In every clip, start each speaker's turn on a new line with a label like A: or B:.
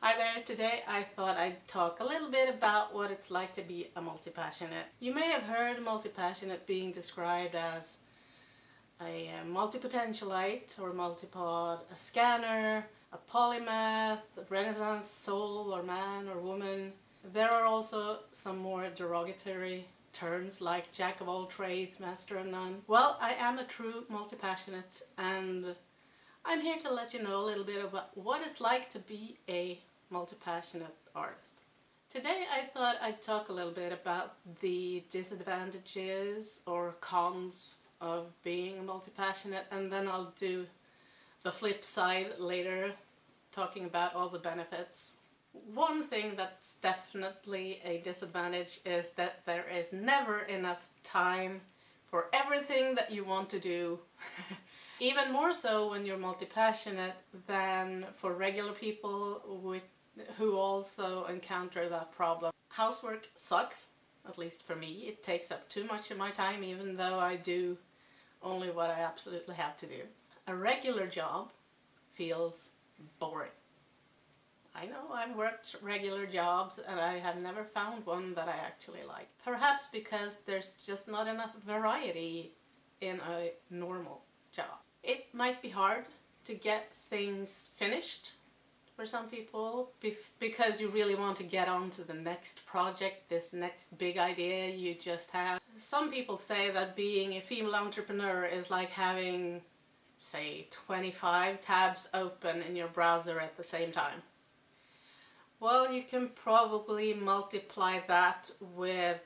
A: Hi there, today I thought I'd talk a little bit about what it's like to be a multi-passionate. You may have heard multi-passionate being described as a multi-potentialite or multipod, a scanner, a polymath, a renaissance soul or man or woman. There are also some more derogatory terms like jack of all trades, master of none. Well, I am a true multi-passionate and I'm here to let you know a little bit about what it's like to be a multi-passionate artist. Today I thought I'd talk a little bit about the disadvantages or cons of being multi-passionate and then I'll do the flip side later talking about all the benefits. One thing that's definitely a disadvantage is that there is never enough time for everything that you want to do. Even more so when you're multi-passionate than for regular people with, who also encounter that problem. Housework sucks, at least for me. It takes up too much of my time even though I do only what I absolutely have to do. A regular job feels boring. I know I've worked regular jobs and I have never found one that I actually like. Perhaps because there's just not enough variety in a normal job. It might be hard to get things finished for some people because you really want to get on to the next project, this next big idea you just have. Some people say that being a female entrepreneur is like having say 25 tabs open in your browser at the same time. Well, you can probably multiply that with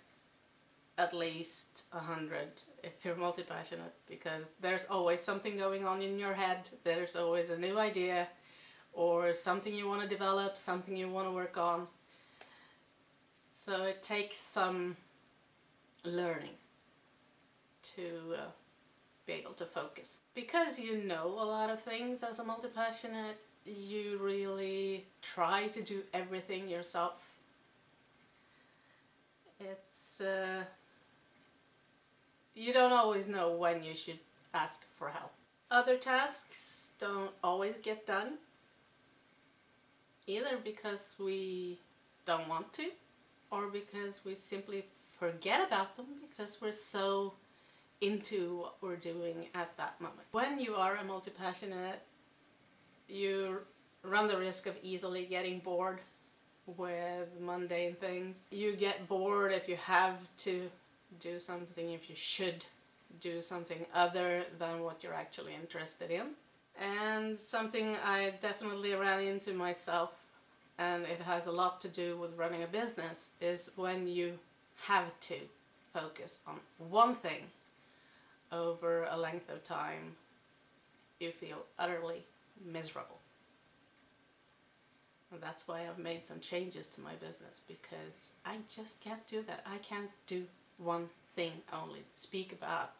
A: at least a hundred if you're multi-passionate because there's always something going on in your head, there's always a new idea or something you want to develop, something you want to work on. So it takes some learning to uh, be able to focus. Because you know a lot of things as a multi-passionate, you really try to do everything yourself. It's... Uh, you don't always know when you should ask for help. Other tasks don't always get done, either because we don't want to, or because we simply forget about them because we're so into what we're doing at that moment. When you are a multi-passionate, you run the risk of easily getting bored with mundane things. You get bored if you have to do something, if you should do something other than what you're actually interested in. And something I definitely ran into myself and it has a lot to do with running a business is when you have to focus on one thing over a length of time, you feel utterly miserable. And that's why I've made some changes to my business because I just can't do that. I can't do one thing only. Speak about,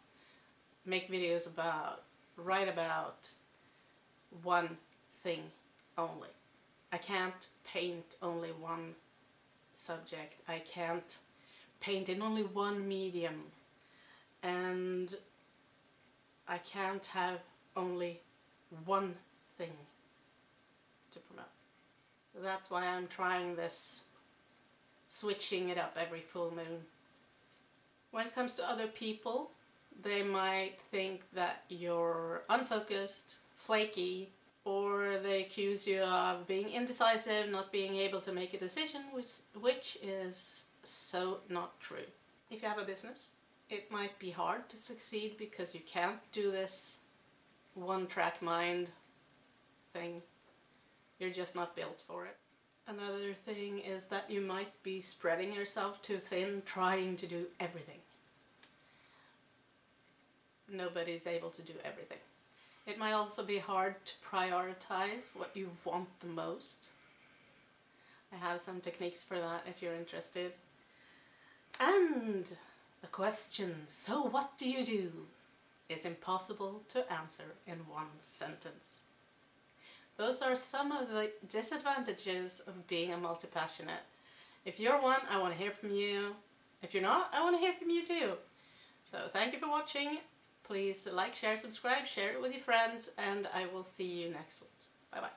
A: make videos about, write about one thing only. I can't paint only one subject. I can't paint in only one medium. And I can't have only one thing to promote. That's why I'm trying this switching it up every full moon. When it comes to other people, they might think that you're unfocused, flaky, or they accuse you of being indecisive, not being able to make a decision, which, which is so not true. If you have a business, it might be hard to succeed because you can't do this one-track mind thing. You're just not built for it. Another thing is that you might be spreading yourself too thin trying to do everything. Nobody's able to do everything. It might also be hard to prioritize what you want the most. I have some techniques for that if you're interested. And the question, so what do you do, is impossible to answer in one sentence. Those are some of the disadvantages of being a multi-passionate. If you're one, I want to hear from you. If you're not, I want to hear from you too. So thank you for watching. Please like, share, subscribe, share it with your friends, and I will see you next week. Bye bye.